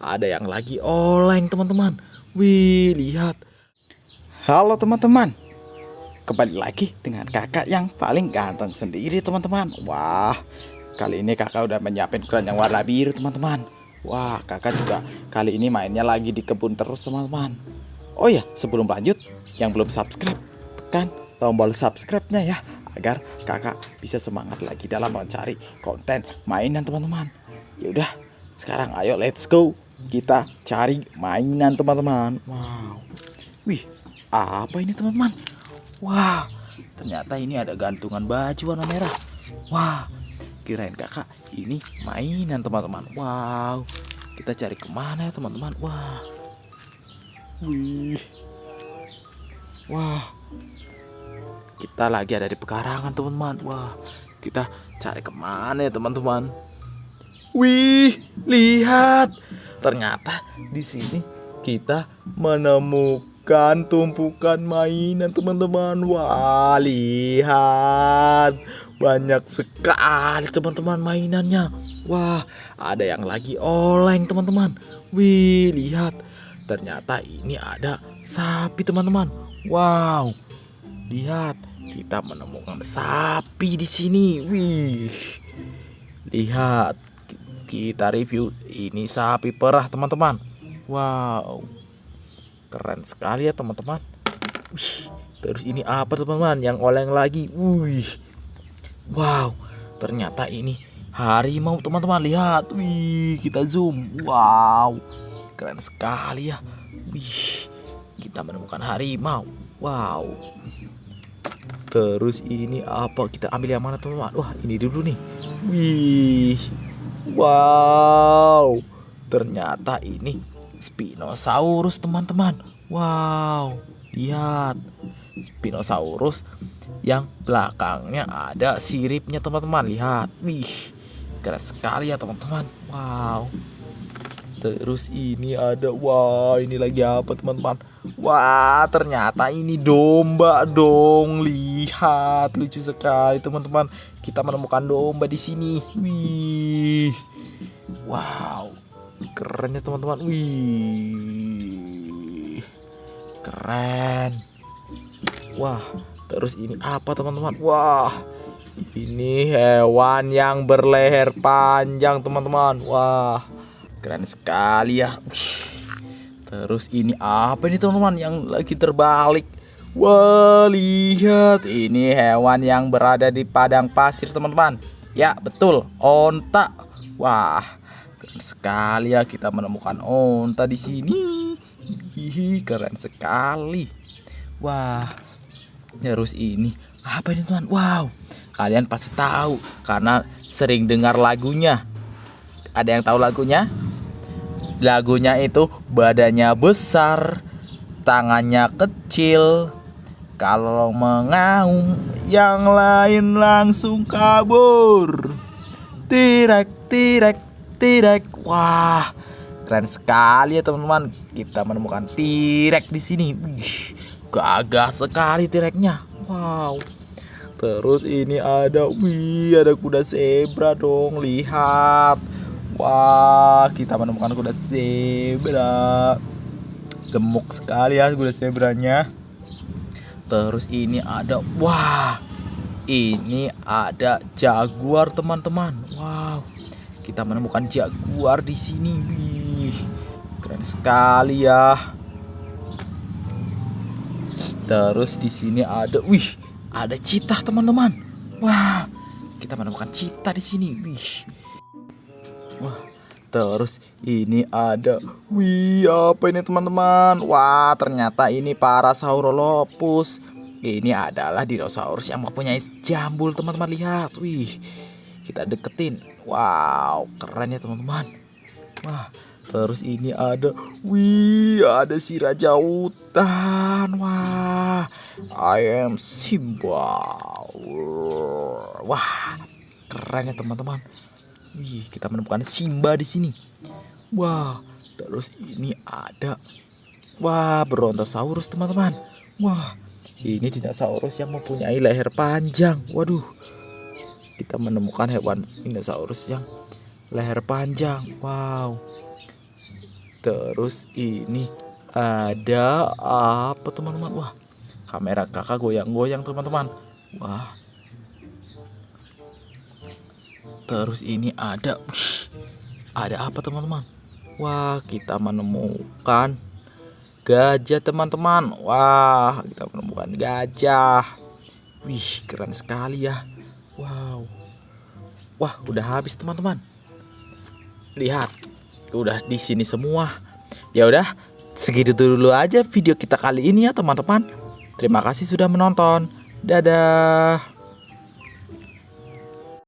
ada yang lagi oleng teman-teman. Wih, lihat. Halo teman-teman. Kembali lagi dengan kakak yang paling ganteng sendiri teman-teman. Wah, kali ini kakak udah menyiapin ukuran yang warna biru teman-teman. Wah, kakak juga kali ini mainnya lagi di kebun terus teman-teman. Oh ya, sebelum lanjut, yang belum subscribe, tekan tombol subscribe-nya ya agar kakak bisa semangat lagi dalam mencari konten mainan teman-teman. Ya udah, sekarang ayo let's go. Kita cari mainan teman-teman. Wow. Wih, apa ini teman-teman? Wah, ternyata ini ada gantungan baju warna merah. Wah, kirain kakak ini mainan teman-teman. Wow, kita cari ke mana ya teman-teman? Wah, wih, wah, kita lagi ada di pekarangan teman-teman. Wah, kita cari ke mana ya teman-teman? Wih, lihat, ternyata di sini kita menemukan tumpukan mainan teman-teman. Wah, lihat, banyak sekali teman-teman mainannya. Wah, ada yang lagi oleng teman-teman. Wih, lihat, ternyata ini ada sapi teman-teman. Wow, Lihat, kita menemukan sapi di sini. Wih. Lihat, kita review ini sapi perah, teman-teman. Wow. Keren sekali ya, teman-teman. Terus ini apa, teman-teman? Yang oleng lagi. Wih. Wow. Ternyata ini harimau, teman-teman. Lihat. Wih, kita zoom. Wow. Keren sekali ya. Wih. Kita menemukan harimau. Wow. Terus ini apa? Kita ambil yang mana teman-teman? Wah ini dulu nih. Wih, wow. Ternyata ini Spinosaurus teman-teman. Wow, lihat Spinosaurus yang belakangnya ada siripnya teman-teman. Lihat, wih, keren sekali ya teman-teman. Wow. Terus ini ada wah ini lagi apa teman-teman? Wah ternyata ini domba dong. Lihat lucu sekali teman-teman. Kita menemukan domba di sini. Wih. Wow. Keren ya teman-teman. Wih. Keren. Wah, terus ini apa teman-teman? Wah. Ini hewan yang berleher panjang teman-teman. Wah Keren sekali ya. Terus ini apa ini teman-teman yang lagi terbalik? Wah, lihat ini hewan yang berada di padang pasir, teman-teman. Ya, betul, onta. Wah, keren sekali ya kita menemukan onta di sini. Hihi, keren sekali. Wah, terus ini apa ini teman? Wow, kalian pasti tahu karena sering dengar lagunya. Ada yang tahu lagunya? Lagunya itu badannya besar, tangannya kecil. Kalau mengaum, yang lain langsung kabur. Tirek, tirek, tirek. Wah, keren sekali ya teman-teman. Kita menemukan tirek di sini. Gagah sekali tireknya. Wow. Terus ini ada, wih, ada kuda zebra dong. Lihat Wah, kita menemukan kuda zebra. Gemuk sekali ya kuda zebranya. Terus ini ada, wah, ini ada jaguar teman-teman. Wow, kita menemukan jaguar di sini. Wih, keren sekali ya. Terus di sini ada, wih, ada citah teman-teman. Wah, kita menemukan citah di sini. Wih, Wah, terus ini ada Wih, apa ini teman-teman? Wah, ternyata ini para Saurolopus. Ini adalah dinosaurus yang mempunyai jambul, teman-teman. Lihat, wih. Kita deketin. Wow, keren ya, teman-teman. Wah, terus ini ada Wih, ada si raja hutan. Wah, I am Simba. Wah, keren ya, teman-teman. Wih, kita menemukan Simba di sini. Wah, terus ini ada Wah, Brontosaurus, teman-teman. Wah, ini dinosaurus yang mempunyai leher panjang. Waduh. Kita menemukan hewan dinosaurus yang leher panjang. Wow. Terus ini ada apa teman-teman? Wah, kamera kakak goyang-goyang teman-teman. Wah. Terus ini ada, ada apa teman-teman? Wah, kita menemukan gajah teman-teman. Wah, kita menemukan gajah. Wih, keren sekali ya. Wow. Wah, udah habis teman-teman. Lihat, udah di sini semua. Ya udah, segitu dulu aja video kita kali ini ya teman-teman. Terima kasih sudah menonton. Dadah.